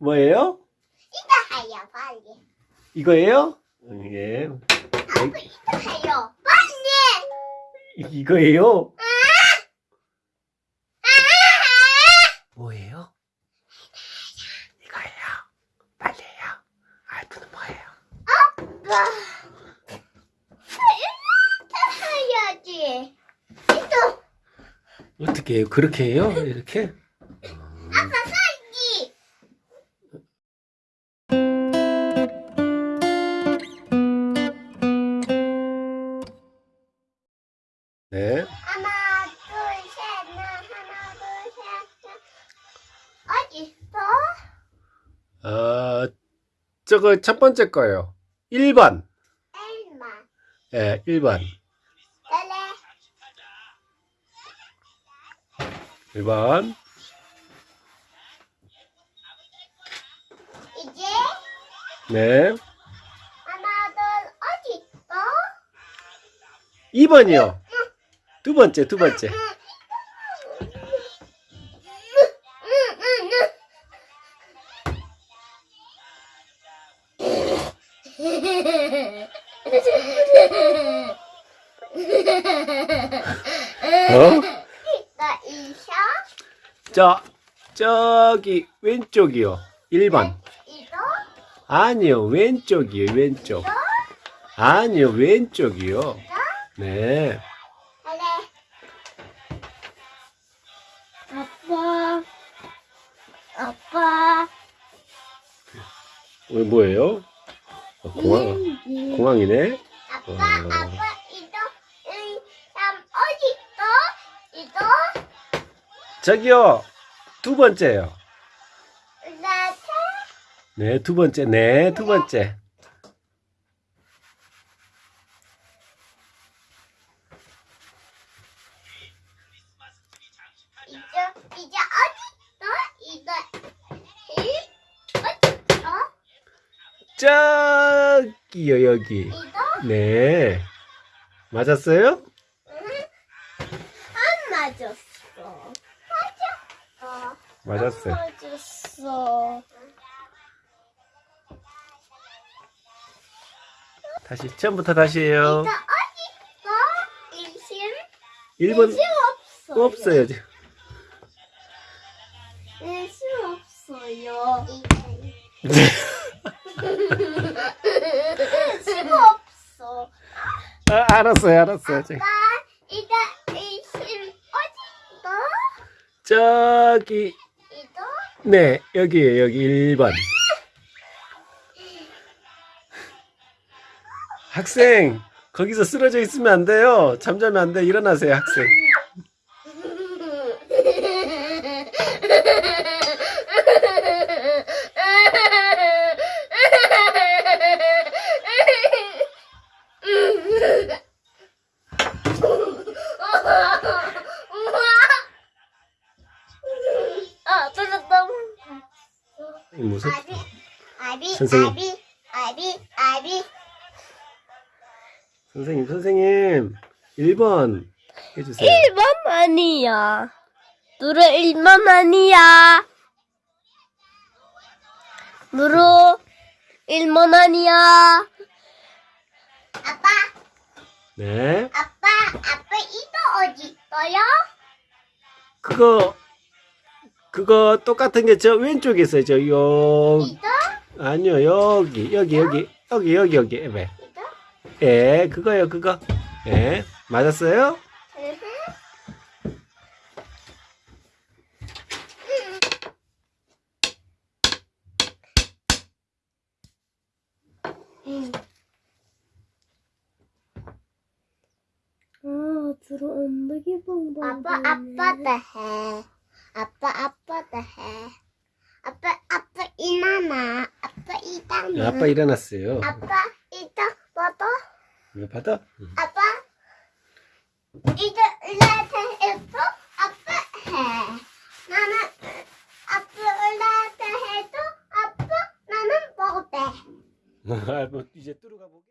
뭐예요? 이거 해요, 빨리. 이거예요? 음, 예. 아빠 이거 해요, 빨리. 이- 이거예요? 뭐예요? 이거예요. 빨리 해요. 아이프는 뭐예요? 아빠. 이렇게 해야지. 이거 어떻게 해요? 그렇게 해요? 이렇게? 아빠 네. 하나, 둘, 셋, 넷. 하나, 둘, 셋, 넷. 어디 있어? 어, 저거 첫 번째 거예요. 1번. 엘마. 예, 1번. 레레. 1번. 이제 네. 하나, 둘, 어디 있어? 2번이요. 두 번째, 두 번째. 어? 저, 저기, 왼쪽이요. 1번. 이거? 아니요, 왼쪽이요, 왼쪽. 아니요, 왼쪽이요. 네. 어, 뭐예요? 어, 공항, 비행기. 공항이네? 아빠, 어. 아빠, 이거, 어디 있어? 이거? 저기요, 두 번째요. 나, 차? 네, 두 번째. 네, 두 번째. 이제, 이제 어디 있어? 이거, 이, 어디 있어? 저기요, 여기. 이거? 네. 맞았어요? 안 맞았어. 맞았어. 맞았어요. 맞았어. 다시, 처음부터 다시 해요. 이거 어디 있어? 일심? 1번 일심 없어요. 없어요. 지금. 일심 없어요. 없어. 아, 알았어요, 알았어요. 아빠, 이거 일심 어디 있어? 저기, 이거? 네, 여기에요, 여기 1번. 학생, 거기서 쓰러져 있으면 안 돼요. 잠자면 안 돼. 일어나세요, 학생. 아, 찾았다. 무슨? 아비, 아비, 선생님. 아비, 아비, 아비. 선생님, 선생님. 1번 해주세요. 1번 아니야. 누르 1번 아니야. 누르 1번 아니야. 아빠, 네. 아빠, 아빠 이거 어디 있어요? 그거, 그거 똑같은 게 저 왼쪽에 있어요. 저, 요, 이거? 아니요, 여기, 여기, 여기, 여기, 여기, 여기. 왜? 이거? 예, 그거요, 그거. 예, 맞았어요? 아, 주로 엉덩이 방방. 아빠, 아빠도 해. 아빠, 아빠도 해. 아빠, 아빠 일어나. 아빠 일어나. 네, 아빠 일어났어요. 아빠 이거 봐봐. 이거 받아? 아빠 이거 올라타 해도 아빠 해. 나는 아빠 올라타 해도 아빠 나는 못해. 뭐 이제 뚫어가 보게.